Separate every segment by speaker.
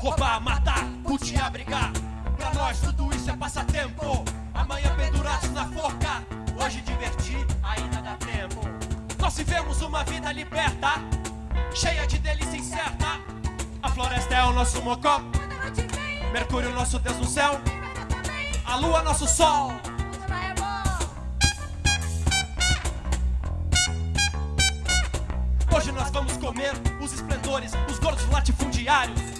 Speaker 1: roubar, matar, putear, brigar. Pra nós tudo isso é passatempo. Amanhã pendurados na forca, hoje divertir ainda dá tempo. Nós vivemos uma vida liberta, cheia de delícia incerta. A floresta é o nosso mocó, Mercúrio nosso Deus no céu, a lua nosso sol. Hoje nós vamos comer os esplendores, os gordos latifundiários.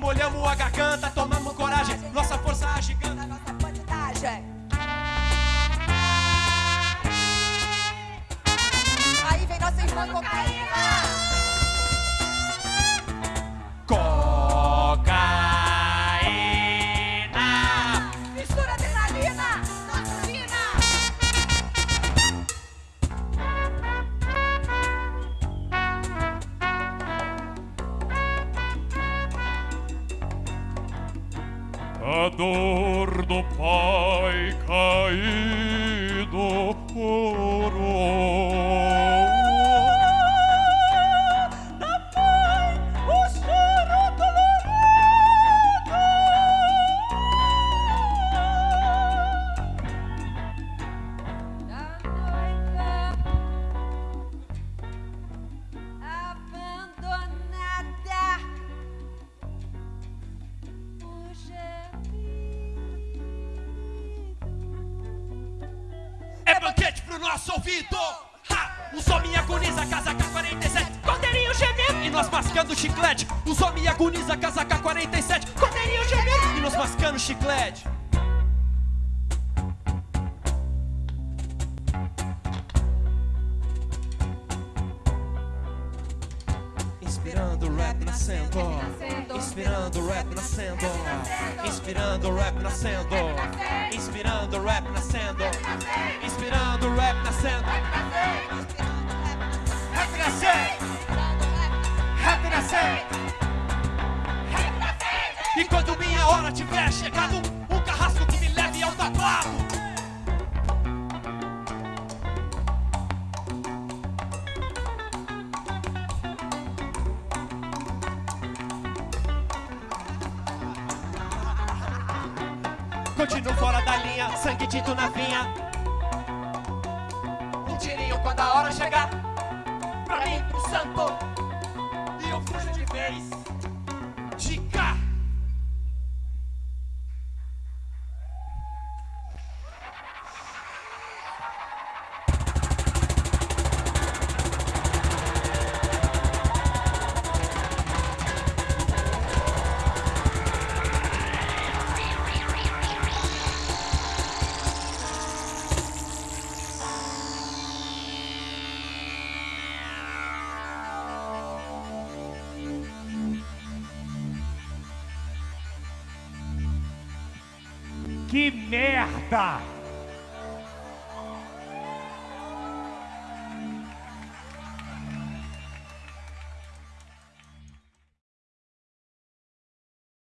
Speaker 1: Molhamos a garganta, tomamos coragem, nossa força agiganta.
Speaker 2: Nossa bandidagem. Aí vem nossa irmã. Cocaína.
Speaker 3: ador do pai
Speaker 1: cae nosso ouvido. Ha! Os homens agoniza, casa K47, cordeirinho gemendo e nós mascando chiclete. Os homens agoniza, casa K47, cordeirinho gemendo e nós mascando chiclete. Inspirando o rap nascendo, inspirando o rap nascendo, inspirando o rap nascendo, inspirando o rap nascendo, inspirando o rap nascendo. Rap nascendo, rap nascendo. E quando minha hora tiver chegado, Continuo fora da linha, sangue tinto na vinha. Um tirinho quando a hora chegar. Pra mim, pro santo.
Speaker 3: Que merda!